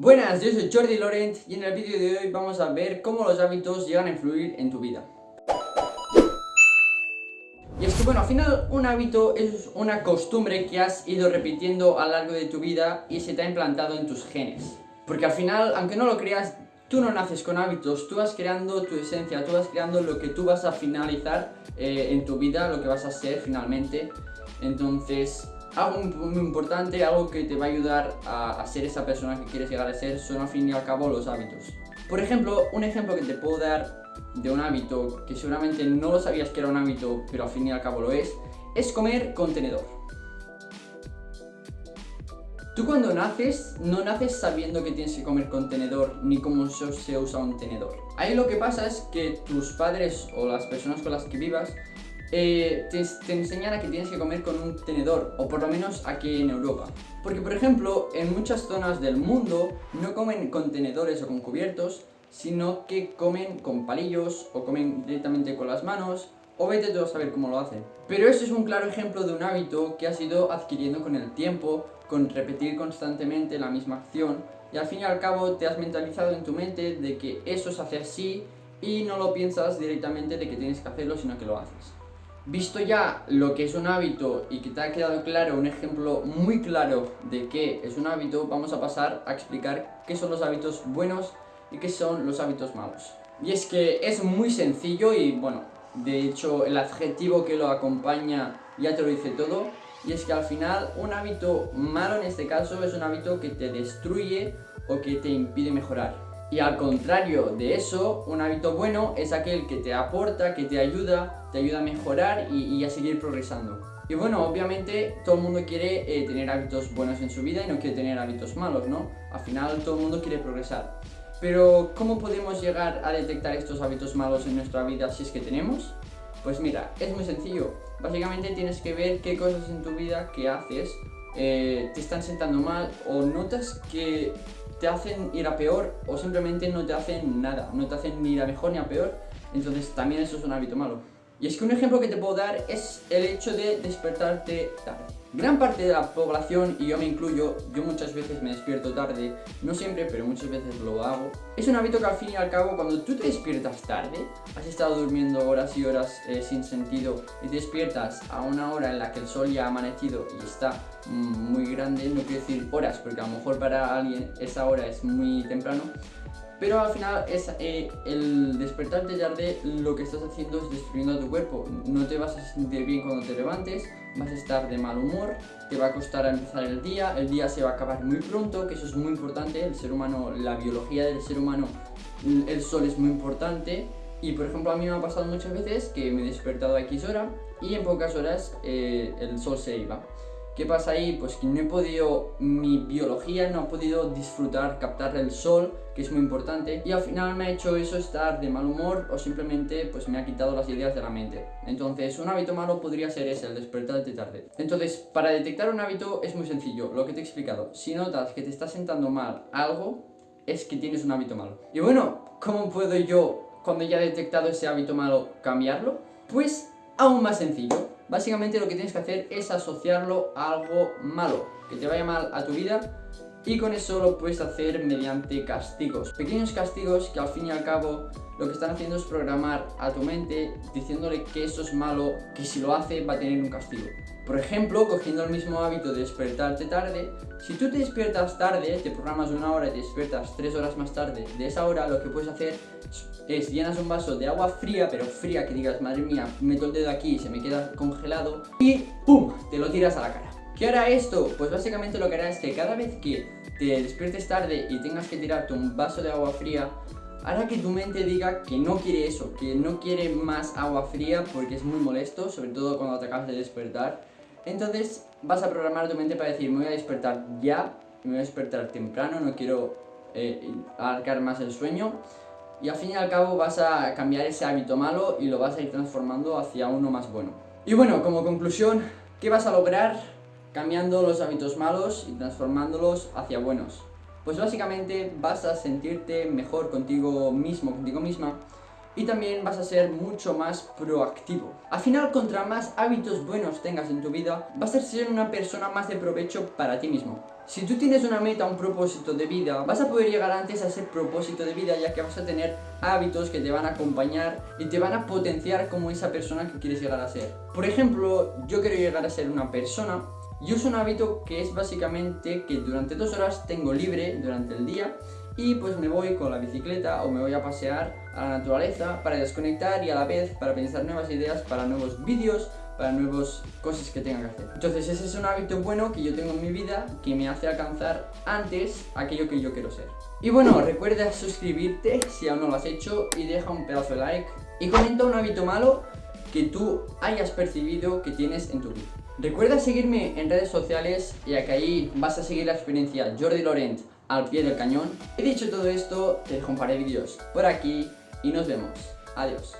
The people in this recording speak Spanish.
Buenas, yo soy Jordi Laurent y en el vídeo de hoy vamos a ver cómo los hábitos llegan a influir en tu vida. Y es que bueno, al final un hábito es una costumbre que has ido repitiendo a lo largo de tu vida y se te ha implantado en tus genes. Porque al final, aunque no lo creas, tú no naces con hábitos, tú vas creando tu esencia, tú vas creando lo que tú vas a finalizar eh, en tu vida, lo que vas a ser finalmente. Entonces, algo muy importante, algo que te va a ayudar a, ser esa persona que quieres llegar a ser, son al fin y al cabo los hábitos. Por ejemplo, un ejemplo que te puedo dar de un hábito que seguramente no lo sabías que era un hábito, pero al fin y al cabo lo es, es comer contenedor. Tú cuando naces, no naces sabiendo que tienes que comer contenedor ni cómo se usa un tenedor. Ahí lo que pasa es que tus padres o las personas con las que vivas eh, te, te, enseñan a que tienes que comer con un tenedor, o por lo menos aquí en Europa. Porque, por ejemplo, en muchas zonas del mundo no comen con tenedores o con cubiertos, sino que comen con palillos o comen directamente con las manos, o vete tú a saber cómo lo hacen. Pero eso es un claro ejemplo de un hábito que has ido adquiriendo con el tiempo, con repetir constantemente la misma acción, y al fin y al cabo te has mentalizado en tu mente de que eso se hace así y no lo piensas directamente de que tienes que hacerlo, sino que lo haces. Visto ya lo que es un hábito y que te ha quedado claro, un ejemplo muy claro de qué es un hábito, vamos a pasar a explicar qué son los hábitos buenos y qué son los hábitos malos. Y es que es muy sencillo y bueno, de hecho el adjetivo que lo acompaña ya te lo dice todo, y es que al final un hábito malo en este caso es un hábito que te destruye o que te impide mejorar. Y al contrario de eso, un hábito bueno es aquel que te aporta, que te ayuda, te ayuda a mejorar y, a seguir progresando. Y bueno, obviamente todo el mundo quiere eh, tener hábitos buenos en su vida y no quiere tener hábitos malos, ¿no? Al final todo el mundo quiere progresar. Pero, ¿cómo podemos llegar a detectar estos hábitos malos en nuestra vida si es que tenemos? Pues mira, es muy sencillo. Básicamente tienes que ver qué cosas en tu vida que haces eh, te están sentando mal o notas que te hacen ir a peor o simplemente no te hacen nada, no te hacen ni ir a mejor ni a peor, entonces también eso es un hábito malo. Y es que un ejemplo que te puedo dar es el hecho de despertarte tarde. Gran parte de la población, y yo me incluyo, yo muchas veces me despierto tarde, no siempre, pero muchas veces lo hago. Es un hábito que al fin y al cabo, cuando tú te despiertas tarde, has estado durmiendo horas y horas eh, sin sentido, y te despiertas a una hora en la que el sol ya ha amanecido y está muy grande, no quiero decir horas, porque a lo mejor para alguien esa hora es muy temprano, pero al final es eh, el despertarte tarde lo que estás haciendo es destruyendo a tu cuerpo. No te vas a sentir bien cuando te levantes, vas a estar de mal humor, te va a costar empezar el día, el día se va a acabar muy pronto, que eso es muy importante, el ser humano, la biología del ser humano, el sol es muy importante. Y por ejemplo a mí me ha pasado muchas veces que me he despertado a X hora y en pocas horas eh, el sol se iba. ¿Qué pasa ahí? Pues que no he podido, mi biología no ha podido disfrutar, captar el sol, que es muy importante, y al final me ha hecho eso estar de mal humor o simplemente pues me ha quitado las ideas de la mente. Entonces, un hábito malo podría ser ese, el despertarte tarde. Entonces, para detectar un hábito es muy sencillo, lo que te he explicado. Si notas que te está sentando mal algo, es que tienes un hábito malo. Y bueno, ¿cómo puedo yo, cuando ya he detectado ese hábito malo, cambiarlo? Pues aún más sencillo Básicamente lo que tienes que hacer es asociarlo a algo malo, que te vaya mal a tu vida y con eso lo puedes hacer mediante castigos. Pequeños castigos que al fin y al cabo lo que están haciendo es programar a tu mente diciéndole que eso es malo, que si lo hace va a tener un castigo. Por ejemplo, cogiendo el mismo hábito de despertarte tarde, si tú te despiertas tarde, te programas una hora y te despiertas tres horas más tarde de esa hora, lo que puedes hacer es llenas un vaso de agua fría, pero fría que digas, madre mía, meto el dedo aquí y se me queda congelado, y ¡pum! te lo tiras a la cara. ¿Qué hará esto? Pues básicamente lo que hará es que cada vez que te despiertes tarde y tengas que tirarte un vaso de agua fría, hará que tu mente diga que no quiere eso, que no quiere más agua fría porque es muy molesto, sobre todo cuando te acabas de despertar. Entonces vas a programar tu mente para decir, me voy a despertar ya, me voy a despertar temprano, no quiero eh, más el sueño. Y al fin y al cabo vas a cambiar ese hábito malo y lo vas a ir transformando hacia uno más bueno. Y bueno, como conclusión, ¿qué vas a lograr? Cambiando los hábitos malos y transformándolos hacia buenos. Pues básicamente vas a sentirte mejor contigo mismo, contigo misma y también vas a ser mucho más proactivo. Al final, contra más hábitos buenos tengas en tu vida, vas a ser una persona más de provecho para ti mismo. Si tú tienes una meta, un propósito de vida, vas a poder llegar antes a ese propósito de vida ya que vas a tener hábitos que te van a acompañar y te van a potenciar como esa persona que quieres llegar a ser. Por ejemplo, yo quiero llegar a ser una persona yo uso un hábito que es básicamente que durante dos horas tengo libre durante el día y pues me voy con la bicicleta o me voy a pasear a la naturaleza para desconectar y a la vez para pensar nuevas ideas para nuevos vídeos, para nuevas cosas que tenga que hacer. Entonces ese es un hábito bueno que yo tengo en mi vida que me hace alcanzar antes aquello que yo quiero ser. Y bueno, recuerda suscribirte si aún no lo has hecho y deja un pedazo de like y comenta un hábito malo que tú hayas percibido que tienes en tu vida. Recuerda seguirme en redes sociales ya que ahí vas a seguir la experiencia Jordi Laurent al pie del cañón. He dicho todo esto, te dejo un par de vídeos por aquí y nos vemos. Adiós.